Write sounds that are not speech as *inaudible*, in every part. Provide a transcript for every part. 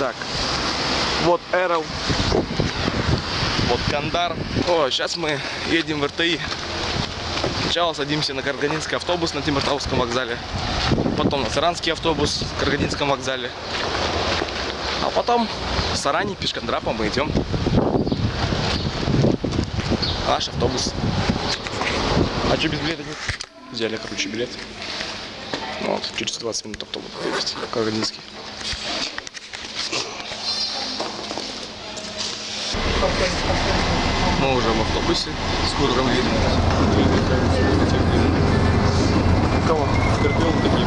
Так, вот Эрл, вот Кандар. О, сейчас мы едем в РТИ. Сначала садимся на Карганинский автобус на Тимиртауском вокзале. Потом на Саранский автобус в Карганинском вокзале. А потом в Саране пешкандрапом мы идем. Наш автобус. А что без билета нет? Взяли, короче, билет. Вот, через 20 минут автобус есть. Карганинский. Мы уже в автобусе. Скоро там едем. Кого? Скорпион такие.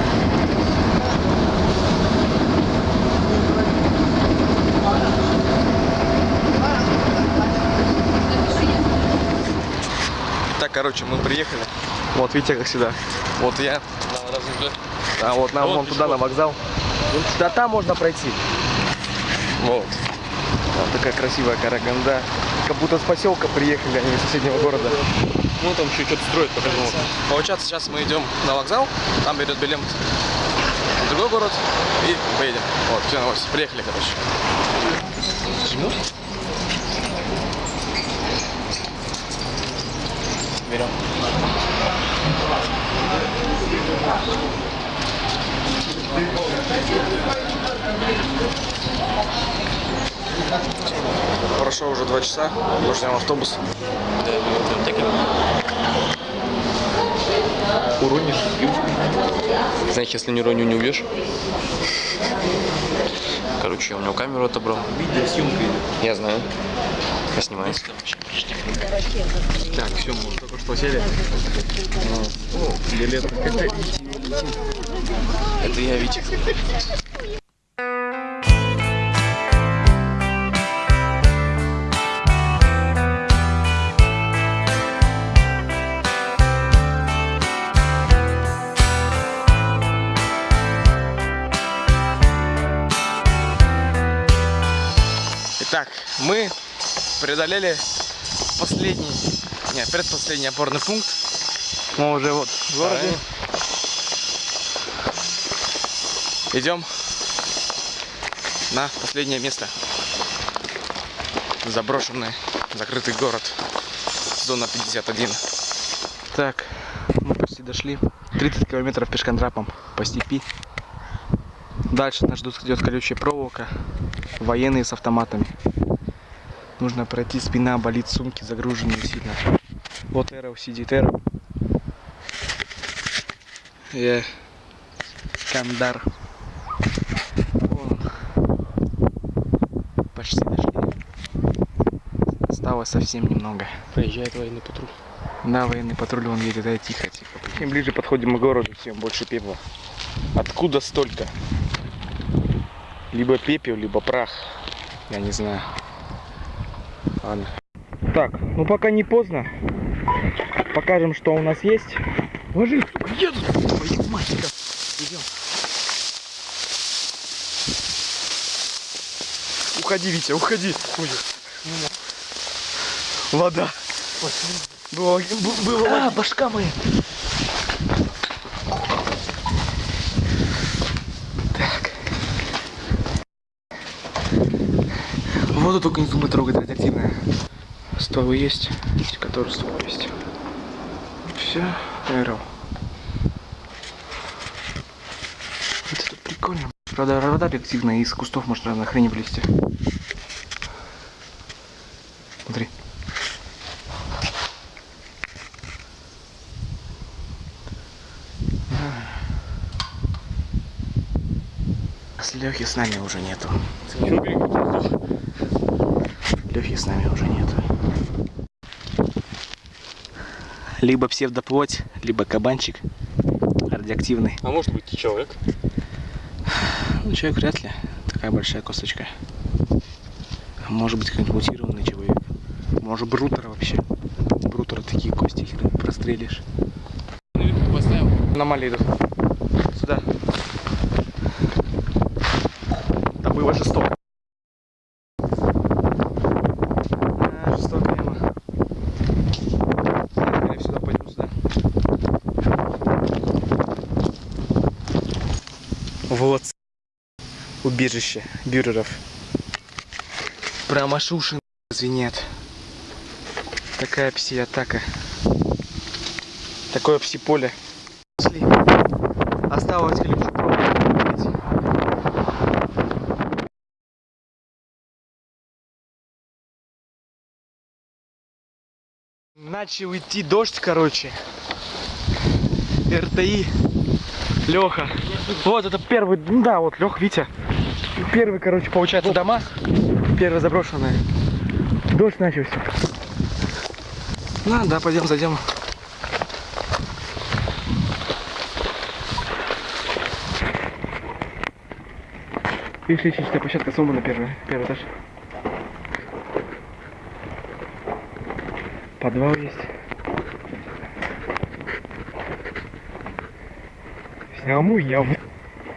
Так, короче, мы приехали. Вот, видите, как всегда. Вот я. А вот нам Вот вон туда, на вокзал. Да там можно пройти. Вот. Вот такая красивая Караганда. Как будто с поселка приехали, не из соседнего города. Ну там еще что-то строят. Вот. Получается, сейчас мы идем на вокзал, там берет билет в другой город и поедем. Вот, все, новости. Приехали, короче. Берем. Прошло уже два часа, мы ждем автобус. Уронишь, Знаешь, если не уроню, не убьешь. Короче, я у него камеру отобрал. Видеосъемка идет. Я знаю. Я снимаю. Так, все, мы только что сели. О, билет. Это я, Витя. Итак, мы преодолели последний, нет, предпоследний опорный пункт. Мы уже вот в городе. Идем на последнее место. Заброшенный, закрытый город. Зона 51. Так, мы почти дошли. 30 километров пешкандрапом по степи. Дальше нас ждет идет колючая проволока. Военные с автоматами. Нужно пройти, спина болит, сумки загруженные сильно. Вот Эро сидит Эро. Я Кандар. Вон он. Почти дошли. Осталось совсем немного. Проезжает военный патруль. Да, военный патруль он едет, да, тихо, тихо. Чем ближе подходим к городу, тем больше пепла. Откуда столько? Либо пепел, либо прах. Я не знаю. Ладно. Так, ну пока не поздно. Покажем, что у нас есть. Ложись, едут. Твою мать, как. Идем. Уходи, Витя, уходи. Вода. Было, б- было А, башка моя. Воду только не думай трогать, радиоактивная. Стволы есть, которые ствол есть. Все, Эрл. Это тут прикольно. Правда, вода реактивная, из кустов может разной хрени вылезти. Смотри. Лехи с нами уже нету. Лехи с нами уже нету. Либо псевдоплоть, либо кабанчик радиоактивный. А может быть и человек? Ну, человек вряд ли. Такая большая косточка. Может быть, какой-нибудь мутированный человек. Может, брутера вообще. Брутера такие кости хер прострелишь. Поставил. Аномалии идут. Сюда. Там было жестоко. А, жестоко ему. Скорее сюда пойдем сюда. Вот. убежище бюреров. Прямо шуши звенят. Такая пси-атака. Такое пси-поле. Осталось лишь. Начал идти дождь, короче. РТИ. Леха. Вот это первый, ну да, вот Лех, Витя. Первый, короче, получается дома. Первый заброшенные. Дождь начался. Ну да, пойдем, зайдем. Видишь, лестничная площадка сломана первый, первый этаж. Подвал есть. Сниму я. в-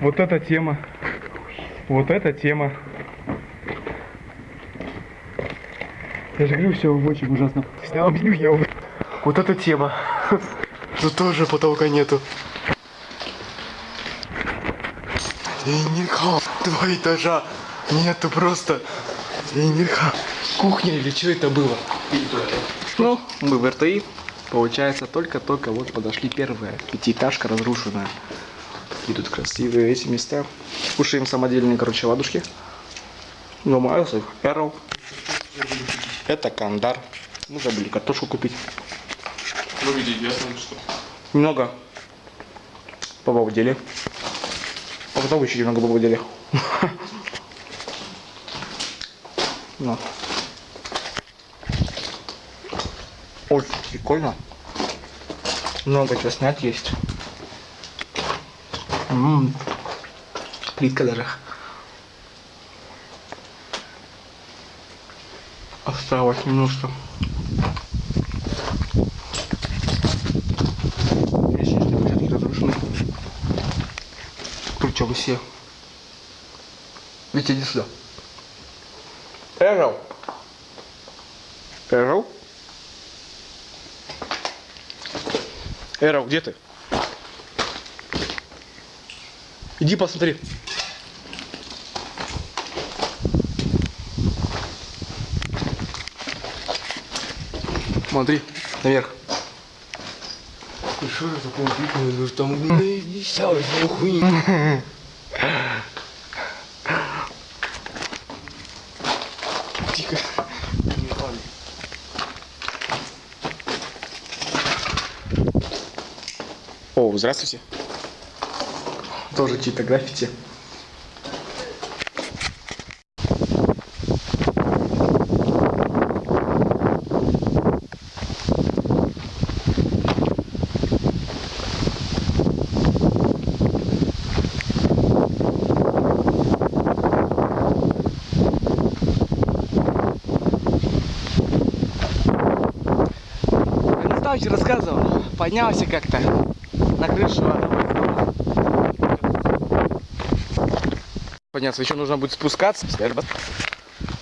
Вот эта тема. Вот эта тема. Я же говорю, все очень ужасно. Сниму я. в- Вот эта тема. *laughs* Но тоже потолка нету. Нельзя. Два этажа. Нету просто. Нельзя. Кухня или что это было? Ну, мы в РТИ. Получается, только-только вот подошли первая пятиэтажка разрушенная. И тут красивые эти места. Кушаем самодельные, короче, ладушки. Ну, Майлз, Эрл. Это Кандар. Мы забыли картошку купить. Выглядит ясно, что. Немного побалдели. А потом еще немного побалдели. Ну. Очень прикольно. Много чего снять есть. М, Плитка даже. Осталось немножко. Лестничные. Причем все. Витя, иди сюда. Эрл. Эрл? Эрл, где ты? Иди посмотри. Смотри, наверх. Что это такое? Ну там не ну хуйня. Тихо. О, здравствуйте. Тоже чьи-то граффити. Что рассказывал. Поднялся как-то на крышу одного из домов. Подняться, еще нужно будет спускаться.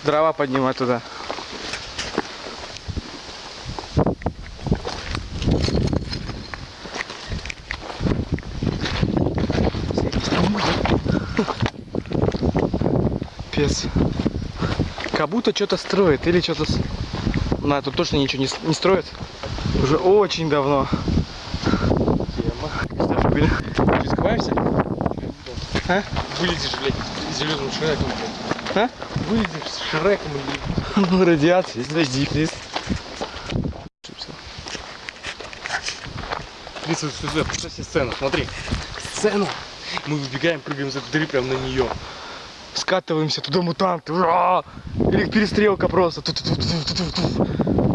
Дрова поднимать туда. Пес. Как будто что-то строит или что-то... На, тут точно ничего не, не строят. Уже очень давно. Тема. Что скрываешься? А? Вылезешь, блядь, зеленым шреком. А? Вылезешь с шреком. Ну, радиация, подожди, плиз. Смотри, сюда, представь себе сцену, смотри. Сцену. Мы выбегаем, прыгаем за дыры прям на нее. Скатываемся, туда мутанты. Ура! Или перестрелка просто. Ту-ту-ту-ту-ту-ту. Фига.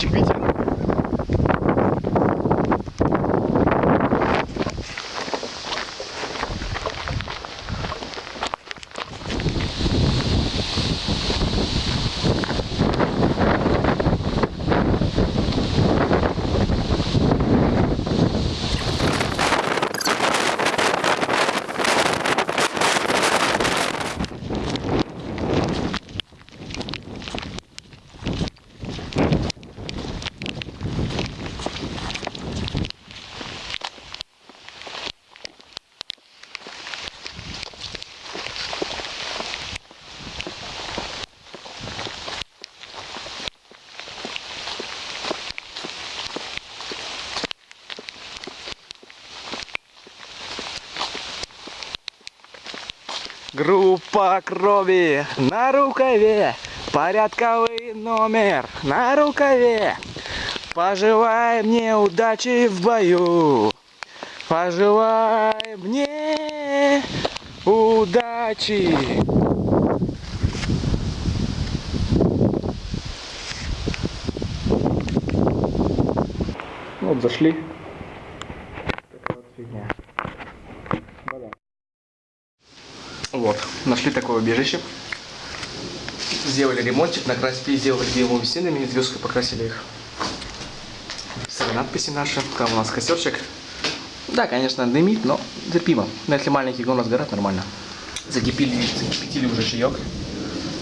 Панорамочек, видите? Группа крови на рукаве. Порядковый номер на рукаве. Пожелай мне удачи в бою. Пожелай мне удачи. Вот зашли. Такая вот фигня. Вода. Вот, нашли такое убежище. Сделали ремонтик, накрасили, сделали белыми стенами, звездкой покрасили их. Написали надписи наши. Там у нас костерчик. Да, конечно, дымит, но терпимо. Но если маленький гон сгорает, нормально. Закипели, закипятили уже чаек.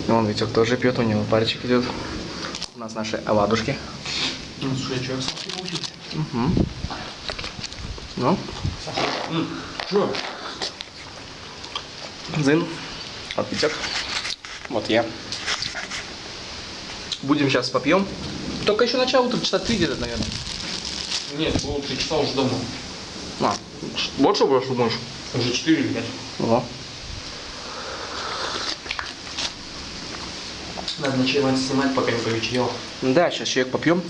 И Вон Витек тоже пьет, у него парочек идет. У нас наши оладушки. Ну, слушай, человек сладкий получился. Угу. Ну, Что? Зин. Витек. Вот я. Будем сейчас попьем. Только еще начало утра, часа три где-то, наверное. Нет, было три часа уже дома. А, больше будешь, думаешь? Уже четыре или пять. Надо ночевать снимать, пока не повечерело. Да, сейчас чаек попьем.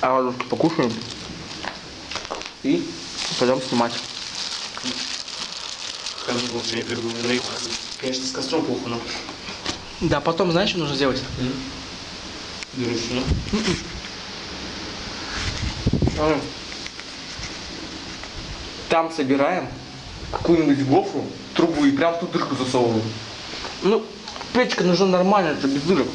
А вот покушаем. И пойдем снимать. Конечно, с костром плохо, но... Да, потом знаешь, что нужно сделать? Дурочно. Смотри. Там собираем какую-нибудь гофру, трубу и прям в ту дырку засовываем. Ну, печка нужна нормальная, это без дырок.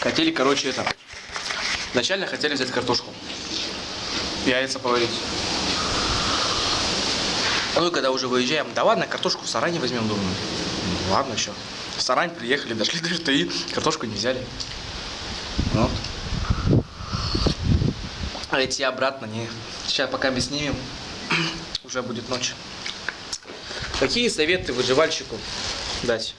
Хотели, короче, это. Вначально хотели взять картошку. Яйца поварить. Ну и когда уже выезжаем, да ладно, картошку в Саране возьмем, думаю. Ну, ладно, еще. В Сарань приехали, дошли до РТИ, картошку не взяли. Вот. А идти обратно не. Сейчас пока мы снимем, уже будет ночь. Какие советы выживальщику дать?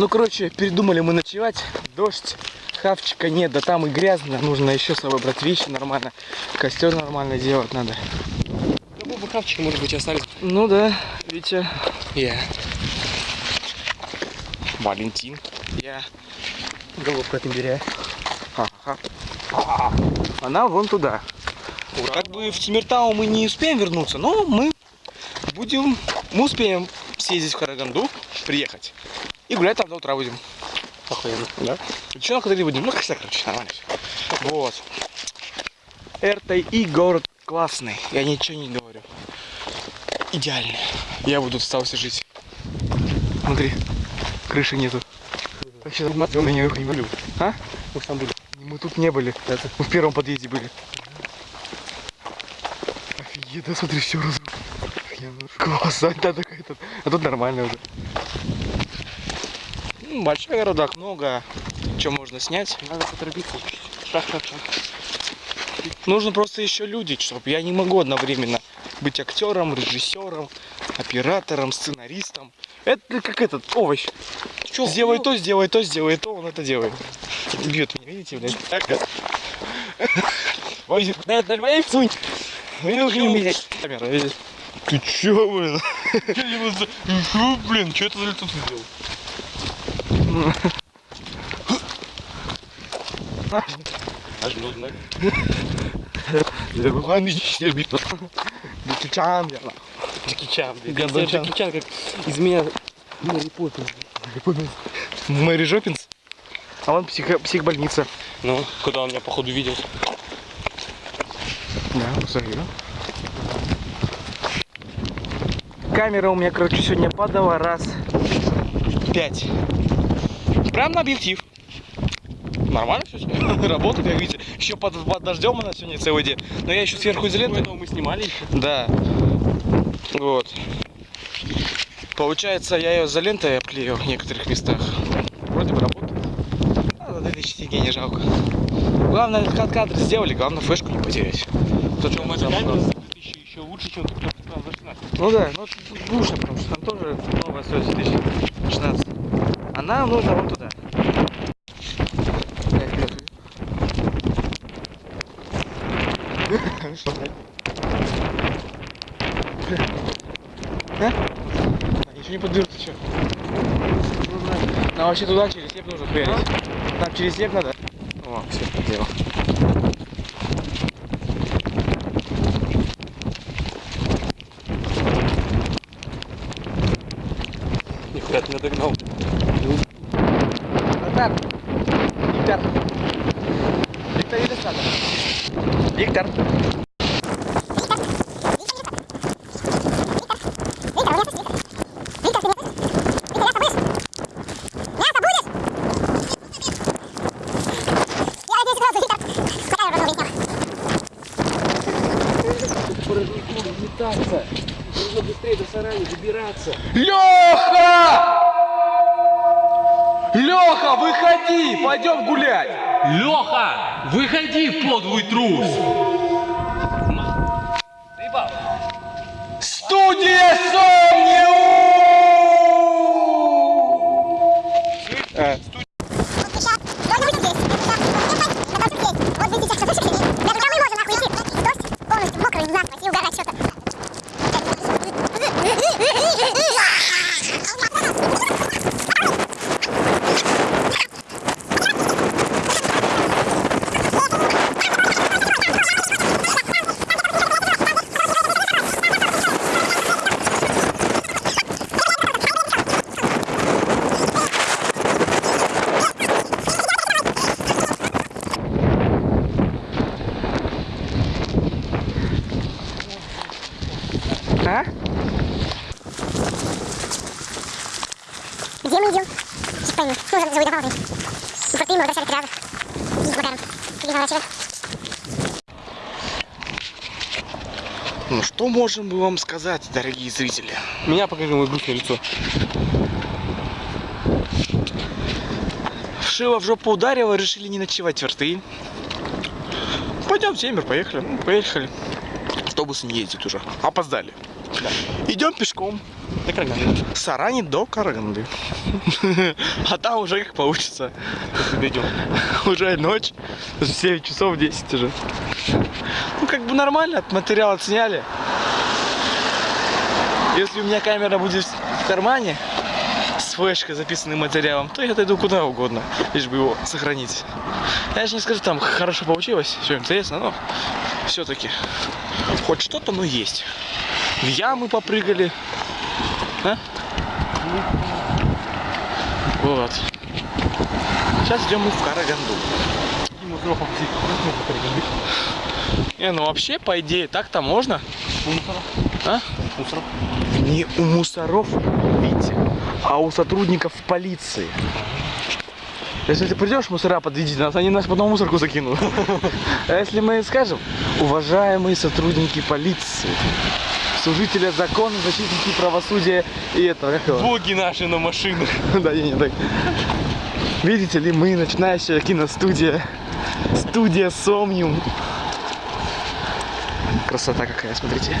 Ну, короче, передумали мы ночевать. Дождь, хавчика нет, да там и грязно. Нужно еще с собой брать вещи нормально. Костер нормально делать надо. Ну, бы хавчика, может быть, остались. Ну да, Витя. Я. Валентин. Я. Головка от имбиря. Она вон туда. Как бы в Тимиртау мы не успеем вернуться, но мы будем, мы успеем съездить в Караганду, приехать. И гулять там до утра будем. Охуенно. Да? На катери будем. Ну, как короче, нормально всё. Вот. РТИ город классный. Я ничего не говорю. Идеальный. Я буду остался жить. Смотри, крыши нету. Вообще, нее не были. А? Мы там были. Мы тут не были. Мы в первом подъезде были. Офигеть, да смотри, все раз. Класс, а, да, такая тут. А тут нормально уже. М, Большой городок, много чего можно снять. Надо поторопиться. Нужно просто еще люди, чтобы я не могу одновременно быть актером, режиссером, оператором, сценаристом. Это как этот овощ. Чё, сделай ну- то, сделай то, сделай то, он это делает. Бьет меня, видите, блядь? Ой, да, да, как меня? Камера, видишь? Ты чё, блин? *laughs* Что, блин, что это за лицо ты сделал? Аж ну, да. Джеки Чан, я на- Джеки Чан. Я как из Мэри Поппинс. Мэри Жопинс. А вон психо- психбольница. Ну, куда он меня походу видел. Да, посмотри? Камера у меня, короче, сегодня падала раз пять. Прям на объектив. Нормально все *laughs* Работает, как видите. Еще под, под дождем она сегодня целый день. Но я еще сверху изоленты. Мы снимали еще. Да. Вот. Получается, я ее изолентой обклеил в некоторых местах. Вроде бы работает. А, за 2000 тенге не жалко. Главное, кад- кадры сделали, главное флешку не потерять. То, что мы там- еще, лучше, чем тот, кто Там за 16. Ну да, ну душно, потому что там тоже новая стоит 2016. А нам нужно вот туда. *laughs* Что? А? А, Ничего не подберут, ты чё? Нам вообще туда через степ нужно хуярить. Нам через степ надо. О, все, сделал. Нихуя ты меня догнал. Назар! Виктор! Виктор или надо? Виктор! Метаться. Нужно быстрее до сарани добираться. Леха! Леха, выходи! Пойдем гулять! Леха, выходи, подлый трус! Студия Сомниум! А? Где мы идем? Сейчас пойму. Ну, за, за водопадом. Ну, просто ему возвращали три раза. И благодарен. И заворачивали. Ну что можем мы вам сказать, дорогие зрители? Меня покажи мое грустное лицо. Шило в жопу ударило, решили не ночевать в РТИ. Пойдем в Семер, поехали. Ну, поехали. Автобусы не ездят уже. Опоздали. Идем пешком. Да как надо? С Арани до Караганды. *laughs* А там уже как получится. Дойдем. Уже ночь. 7 часов 10 уже. Как бы нормально, материал отсняли. Если у меня камера будет в кармане с флешкой записанным материалом, то я отойду куда угодно, лишь бы его сохранить. Я же не скажу, там хорошо получилось, все интересно, но все-таки хоть что-то, но есть. В ямы попрыгали. А? Вот. Сейчас идем мы в Караганду. Не, ну вообще, по идее, так-то можно. У мусоров. А? Мусоров. Не у мусоров, видите, а у сотрудников полиции. Если ты придешь, мусора подведите нас, они нас потом в мусорку закинут. А если мы скажем, уважаемые сотрудники полиции, служители закона, защитники правосудия и это, как его? Боги наши на машинах. *laughs* Да, не, не так. Видите ли, мы начинающая киностудия. Студия Сомниум. Красота какая, смотрите.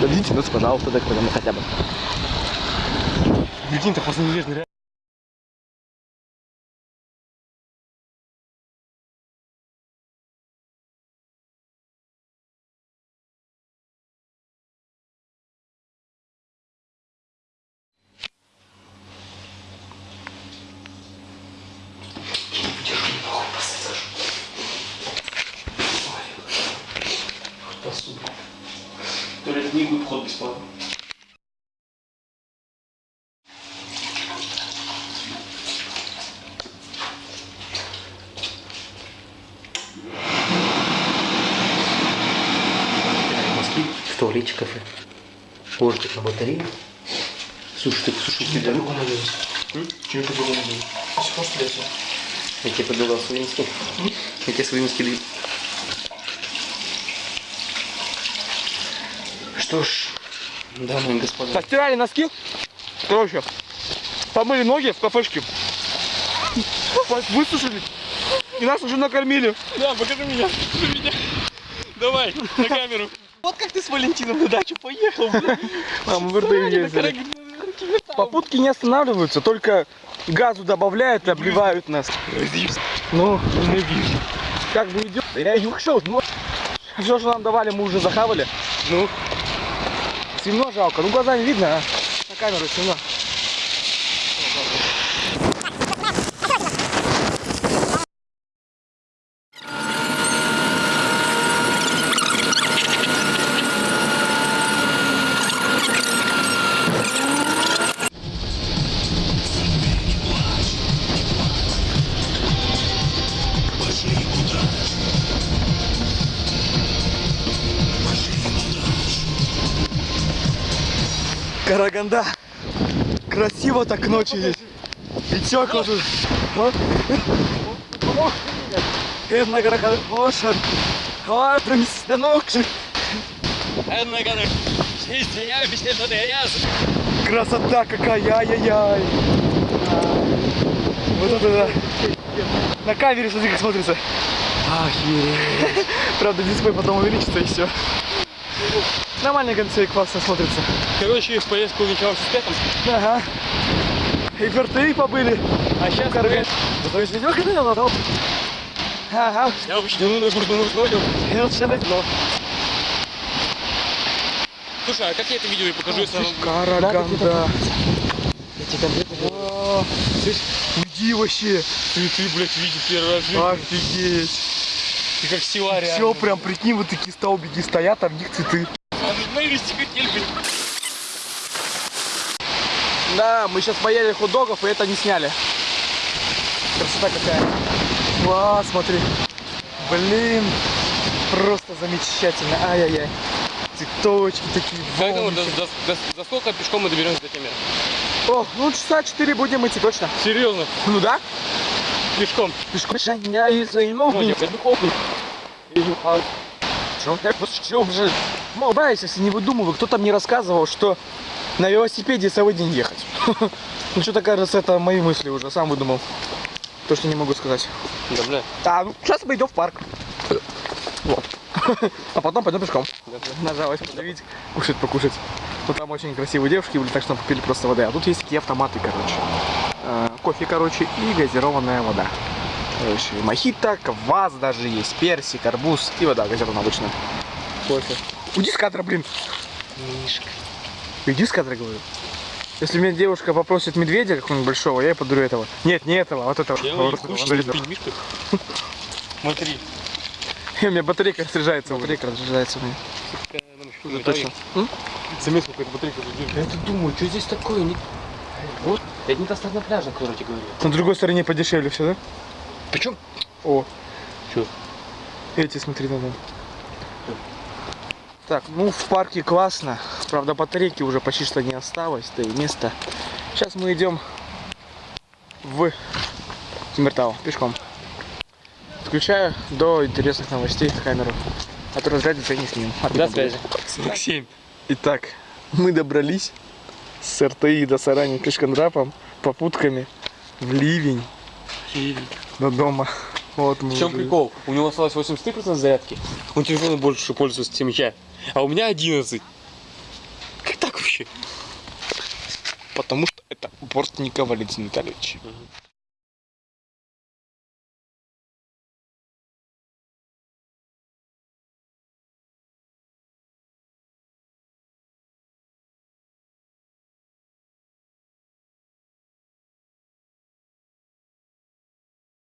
Дадите нас, пожалуйста, так мы хотя бы. Прикинь, так после неверный Ложитесь на батарею. Слушай, ты слушай, тебя Чем это было? Я тебе предлагал свои носки. Я тебе свои носки даю. Что ж, дамы и господа. Постирали носки. Короче, помыли ноги в кафешке. Высушили. И нас уже накормили. Да, покажи меня. Покажи меня. Давай, на камеру. Вот как ты с Валентином на дачу поехал. Мы в РД ездили. Попутки не останавливаются, только газу добавляют и обливают нас. Ну, Ненавижу. как бы идет. Я не ушел. Ну, все, что нам давали, мы уже захавали. Ну, Темно жалко. Ну, глаза не видно, а на камеру темно. Красиво так ночью здесь. И тепло тут. О. Една Караганда. Ошан. Ой, промести ног. Красота какая, ай-яй-яй. Вот это да. На камере смотри, как смотрится. Охереть. *laughs* Правда, дисплей потом увеличится и все. Нормально концей классно смотрится. короче, поездка увенчалась успехом. Ага. И ферты побыли. А сейчас Караган. Зато есть видео, когда я ладал. Ага. я вообще ну, ну, ну, ну, ну, И вот все давно. Слушай, а как я это видео и покажу, если оно- Караганда. Я тебе конкретно говорю. Уйди вообще. Ты, ты, блядь, видишь первый раз. Офигеть. Ты как реально. Все, прям прикинь, вот такие столбики стоят, а в них цветы. А мы вывести хотели. Да, мы сейчас поели хот-догов и это не сняли. Красота какая. Класс, смотри. Блин, просто замечательно. Ай-яй-яй. Цветочки такие. Как думаешь, до, до, до, до сколько пешком мы доберемся до Темира? О, ну часа 4 будем идти точно. Серьезно? Ну да? Пешком. Пешком. Шаняй за Мотя, это духовку. Чё? Я просто чё же? Молодаясь, если не выдумываю, кто-то мне рассказывал, что на велосипеде целый день ехать. *laughs* Ну что-то кажется, это мои мысли уже, сам выдумал. То, что не могу сказать. Да, бля. А, ну, сейчас пойдем в парк. Вот. *laughs* А потом пойдем пешком. Нажалась подавить, кушать, покушать. Ну там очень красивые девушки были, так что попили просто воды. А тут есть такие автоматы, короче. Э, кофе, короче, и газированная вода. Короче, мохито, квас даже есть, персик, арбуз и вода газированная обычная. Кофе. Уйди с кадра, блин. Мишка. Иди с кадра, говорю. Если меня девушка попросит медведя какого-нибудь большого, я ей подарю этого. Нет, не этого, а вот этого. Я Вот этого. Мишку. *laughs* Смотри. У меня батарейка разряжается. Батарейка разряжается у меня. Уже точно. Заметил, какая-то батарейка тут Я тут думаю, что здесь такое? Вот, это не та сторона пляжа, который я тебе говорил. На другой стороне подешевле все, да? Причем? О. Чё? Эти, смотри, надо. Так, ну в парке классно. Правда, батарейки уже почти что не осталось, да и место. Сейчас мы идем в Тимиртау пешком. Включаю до интересных новостей камеру. А то разрядится и не снимем. До связи. 47. Итак, мы добрались с РТИ до Сарани пешкандрапом, попутками в ливень до дома. Вот мы В чем уже- прикол? У него осталось 83% зарядки. Он телефоном больше пользуется, чем я. А у меня 11. Как так вообще? Потому что это Бортников Валентин Витальевич.